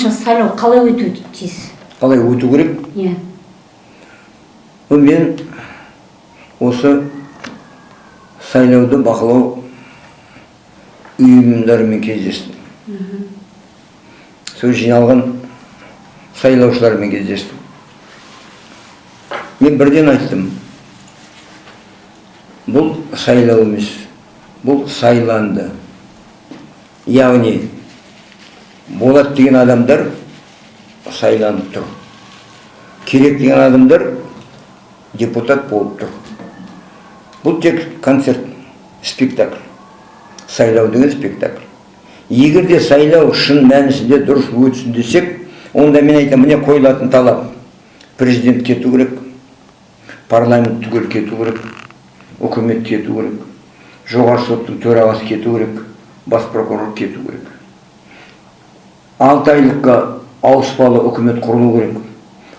ойыңызша сайлау қалай өтуі тиіс? Қалай өту керек? Иә. Мен осы сайлауды бақылау ұйымдарымен кездестім. Сол жиналған сайлаушылармен кездестім. Мен бірден айттым. Бұл сайлау емес бұл сайланды. Яғни болат деген адамдар сайланып тұр. Керек деген адамдар депутат болып тұр. Бұл тек концерт спектакль сайлау деген спектакль. Егер де сайлау шын мәнісінде дұрыс өтсін десек онда мен айтамын міне қойылатын талап. Президент кету керек парламент түгел кету керек үкімет кету керек жоғарғы соттың төрағасы кету керек бас прокурор кету керек. Алты айлыққа ауыспалы үкімет құрылу керек.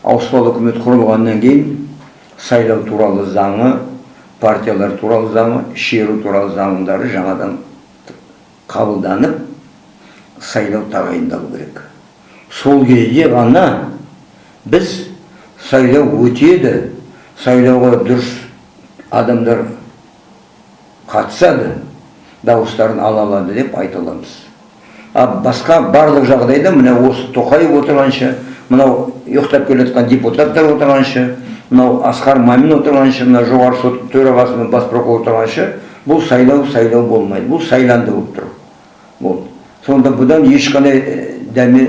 Ауыспалы үкімет құрылғаннан кейін сайлау туралы заңы партиялар туралы заңы шеру туралы заңдары жаңадан қабылданып сайлау тағайындалу керек. Сол кезде ғана біз сайлау өтеді сайлауға дұрыс адамдар қатысады дауыстарын ала алады деп айта аламыз. А басқа барлық жағдайда мына осы тоқаев отырғанша мынау ұйықтап келе жатқан депутаттар отырғанша мынау асқар мамин отырғанша мына жоғарғы сот төрағасы мен бас прокурор отырғанша бұл сайлау сайлау болмайды бұл сайланды болып тұр. Болды сонда бұдан ешқандай дәме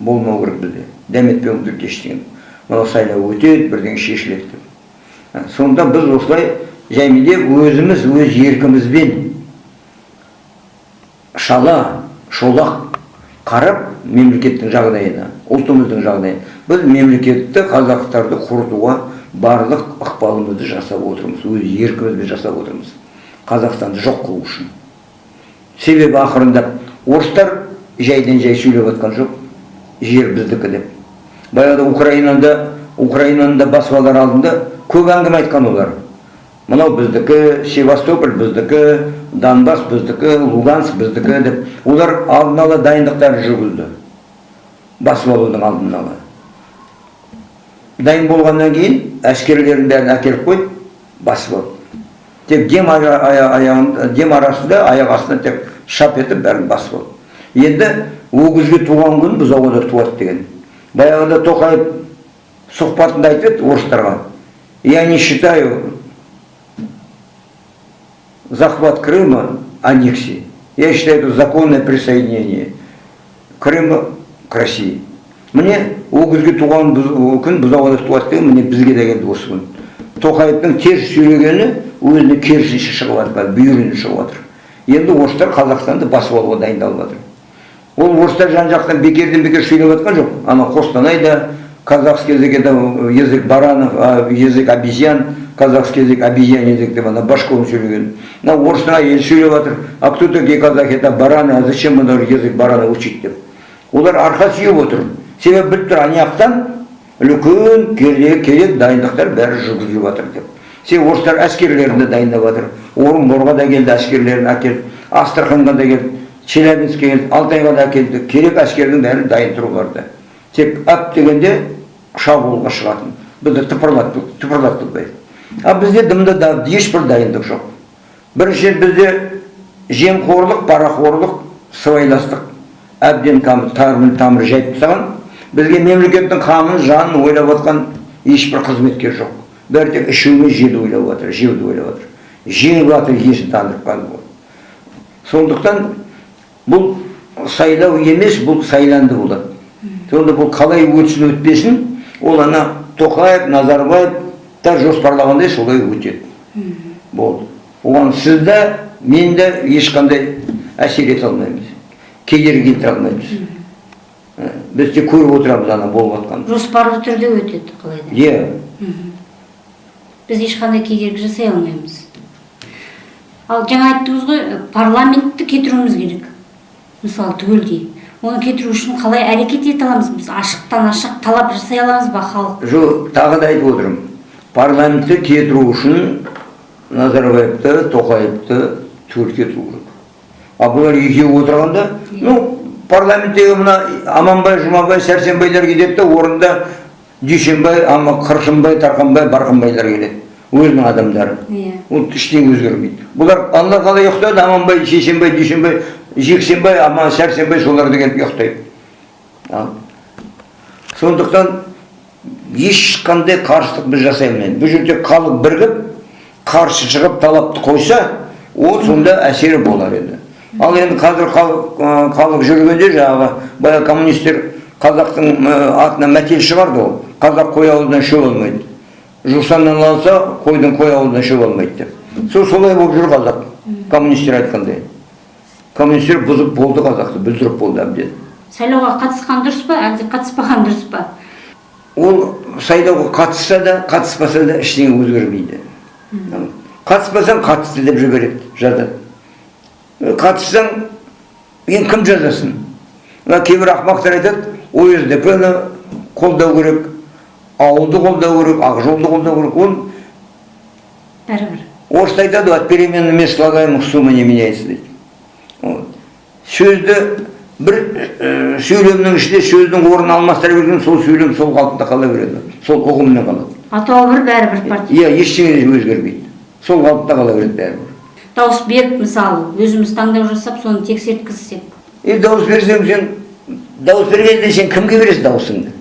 болмау керек бізде. Дәметпеу керек ештеңе. Мынау сайлау өтеді бірдеңе шешіледі деп. Сонда біз осылай жәймелеп өзіміз өз еркімізбен шала шолақ қарап мемлекеттің жағдайына ұлтымыздың жағдайына. Біз мемлекетті қазақтарды құртуға барлық ықпалымызды жасап отырмыз өз еркімізбен жасап отырмыз. Қазақстанды жоқ қылу үшін. Себебі ақырындап орыстар жайдан жай сөйлеп жатқан жоқ жер біздікі деп. Баяғыда украинада украинаны да басып алар алдында көп әңгіме айтқан олар. Мынау біздікі севастополь біздікі донбасс біздікі луганск біздікі деп олар алдын ала дайындықтарын жүргізді. Басып алудың алдын ала. Дайын болғаннан кейін әскерлерін бәрін әкеліп қойды басып алды тек дем, аяғын, дем арасында аяқ астына тек шап етіп бәрін басып алды енді өгізге туған күн бұзауға туады деген. Баяғыда тоқаев сұхбатында айтып еді орыстарға. Я не считаю захват Крыма аннексией. Я считаю это законное присоединение Крыма к России. Міне өгізге туған күн бұзауға туады деген міне бізге де келді осы күн тоқаевтың теріс сөйлегені өзіне керісінше шығып жатыр бүйірінен шығып енді орыстар қазақстанды басып алуға дайындалып ол орыстар жан жақтан бекерден бекер сөйлеп жатқан жоқ ана қостанайда казахский язык это язык баранов язык обезьян казахский язык обезьян язык деп ана башковың сөйлеген мына орыстың әйелі сөйлеп жатыр а кто такие казахи? Это бараны. А зачем мына язык барана учить деп олар арқа сүйеп отыр. Себебі біліп тұр ана жақтан үлкен керек керек дайындықтар бәрі жүргізіліп жатыр деп. Себебі орыстар әскерлерін де дайындап жатыр. Орынборға да келді әскерлерін әкелді. Астраханьға да келді. Челябинскке келді. Алтайға да әкелді керек әскердің бәрі дайын тұр оларда тек әп дегенде шабуылға шығатын. Бізді тыпырлатып а бізде дымды да ешбір дайындық жоқ. Бірінші бізде жемқорлық парақорлық сыбайластық. Әбден тамыр тамыр жайып тастаған. Бізге мемлекеттің қамын жанын ойлап жатқан ешбір қызметкер жоқ. Бәрі тек ішу мен жеуді ойлап жатыр жеуді ойлап жатыр жеңіп жатыр қалды сондықтан бұл сайлау емес бұл сайланды болады. Сонда бұл қалай өтсін өтпесін ол ана тоқаев назарбаевтар жоспарлағандай солай өтеді болды оған сіз де мен де ешқандай әсер ете алмаймыз кедергі келтіре алмаймыз біз тек көріп отырамыз ана болып жатқанын жоспарлы түрде өтеді қалай да иә біз ешқандай кедергі жасай алмаймыз ал жаңа айттыңыз ғой парламентті кетіруіміз керек мысалы түгелдей оны кетіру үшін қалай әрекет ете аламыз? Біз ашықтан ашық талап жасай аламыз ба халық? Жоқ тағы да айтып отырмын. Парламентті кетіру үшін назарбаевты тоқаевты түгел кетіру керек а бұлар екеуі отырғанда ну парламенттегі мына аманбай жұмабай сәрсенбайлар кетеді да орнында дүйсенбай ама қырқынбай тарқанбай барқынбайлар келеді. Өзінің адамдары. Иә. Ол ештеңе өзгермейді. Бұлар алла қалай ұйықтады аманбай шешенбай дүйсенбай жексенбай аман сәрсенбай солар келіп ұйықтайды сондықтан ешқандай қарсылық біз жасай алмаймыз бұл жерде халық бірігіп қарсы шығып талапты қойса ол сонда әсері болар еді. Ал енді қазір халық, жүргенде жаңағы баяғы коммунистер қазақтың атына мәтел шығарды ол. Қазақ қой аузынан шөп алмайды. Жусаннан алса қойдың қой аузынан шөп алмайды деп. Сол солай болып жүр қазақ. Коммунистер айтқандай. Коммунистер бұзып болды қазақты бүлдіріп болды әбден. Сайлауға қатысқан дұрыс па әлде қатыспаған дұрыс па? Ол сайлауға қатысса да қатыспаса да ештеңе өзгермейді. Қатыспасаң қатысты деп жібереді жазады. Қатыссаң енді кім жазасын? Мына кейбір ақымақтар айтады осдп ны қолдау керек ауылды қолдау керек ақжолды қолдау керек ол бәрібір. орыста айтады ғой от переменными слагаемых сумма не меняется дейді. Сөзді бір ә, сөйлемнің ішінде сөздің орнын алмастыра берген сол сөйлем сол қалпында қала береді. Сол ұғыммен қалады атауы бір бәрібір партия. иә ештеңе өзгермейді. Сол қалыпта қала береді бәрібір. Дауыс беріп мысалы өзіміз таңдау жасап соны тексерткізсек. И дауыс берсең сен дауыс бергенде сен кімге бересің дауысыңды?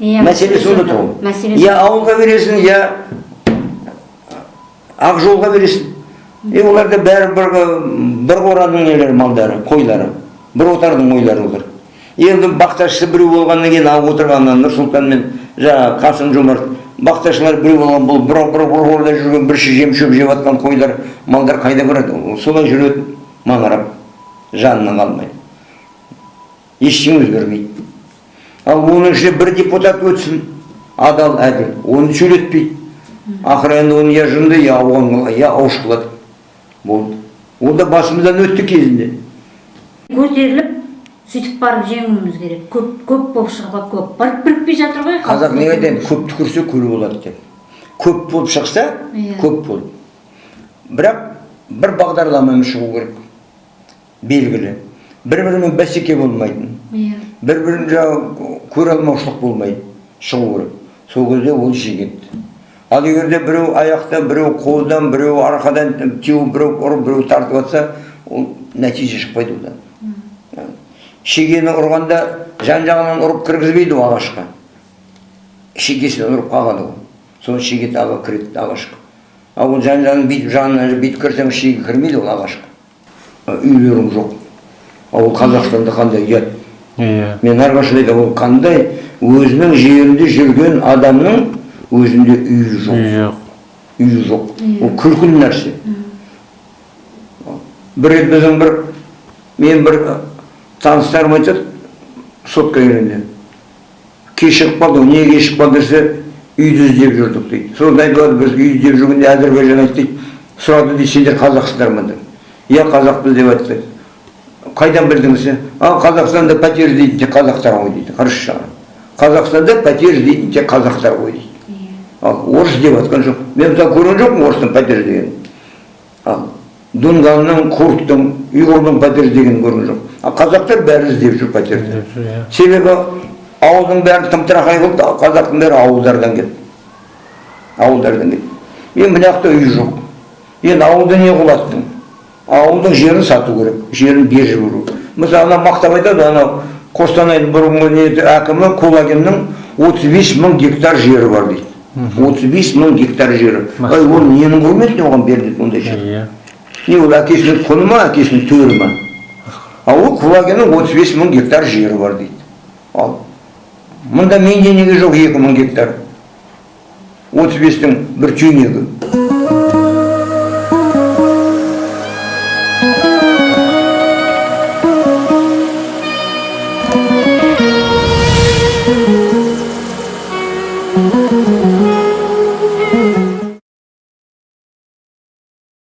Иә мәселе сонда тұр. Ғой мәселе я ауылға бересің я ақжолға бересің. И оларда бәрі бір бір қораның нелері малдары қойлары. Бір отардың қойлары олар енді бақташысы біреу болғаннан кейін алып отырғаннан нұрсұлтан мен жаңағы қасым жомарт бақташылар біреу болған бұл бір қорада жүрген бір жем шөп жеп жатқан қойлар малдар қайда барады? Ол солай жүреді маңырап жанынан қалмай ештеңе өзгермейді. Ал оның ішінде бір депутат өтсін адал әділ оны сөйлетпейді. Ақыры енді оны я жынды я я ауыш қылады болды. Ол да басымыздан өтті кезінде. Көтеріліп сөйтіп барып жеңуіміз керек. Көп көп болып шығып көп. Барып бірікпей жатыр ғой қазақ неге айтады көп түкірсе көл болады деп. Көп болып шықса Иә. көп бол бірақ бір бағдарламамен шығу керек. Белгілі. Бір бірімен бәсеке болмайтын. Иә. Бір бірін жаңағы көре алмаушылық болмайды шығу керек. Сол кезде ол жегеді ал егер де біреу аяқта біреу қолдан біреу арқадан теуіп біреу ұрып біреу тартып жатса ол нәтиже шықпайды одан. Шегені ұрғанда жан жағынан ұрып кіргізбейді ол ағашқа шегесінен ұрып қалады ол. Сол шеге тағы кіреді ағашқа ал ол жан жағын бүйтіп жанынан бүйтіп кірсең шеге кірмейді ол ағашқа үйлерің жоқ. Ал ол қазақстанда қандай ұят. Иә. мен әрқашан айтамын ол қандай өзінің жерінде жүрген адамның өзінде үйі жоқ Үй жоқ. үйі жоқ ол күлкілі нәрсе бір рет біздің бір мен бір таныстарым айтады сотқа келгенде кешігіп қалды ғой неге кешігіп қалды десе үйді іздеп жүрдік дейді сосын айтып жатыр біз үйді іздеп жүргенде әзірбайжан айтты дейді сұрады дейді сендер қазақсыңдар ма деп иә қазақпыз деп айтты қайдан білдіңіз а қазақстанда пәтер іздейтін тек қазақтар ғой дейді қарашы қазақстанда пәтер іздейтін тек қазақтар ғой дейді ал орыс деп жатқан жоқ. Мен мысалы көрген жоқпын орыстың пәтер іздегенін ал дунганның курдтың ұйғырдың пәтер іздегенін көрген жоқ ал қазақтар бәрі іздеп жүр пәтерді. Иә. себебі ауылдың бәрі тым тырақай қылды қазақтың бәрі ауылдардан келді. Ауылдардан келді. Енді мына жақта үй жоқ. Енді ауылды не құлаттың ауылдың жерін сату керек жерін беріп жіберу мысалы ана мақтап айтады анау қостанайдың бұрынғы әкімі кулагиннің отыз бес мың гектар жері бар дейді. Отыз бес мың гектар жері ай ол ненің құрметіне оған беріледі ондай жер. Иә. не ол әкесінің құны ма әкесінің төрі ма? Ал ол кулагиннің отыз бес мың гектар жері бар дейді. Ал мұнда менде неге жоқ екі мың гектар. отыз бестің бір түйнегі.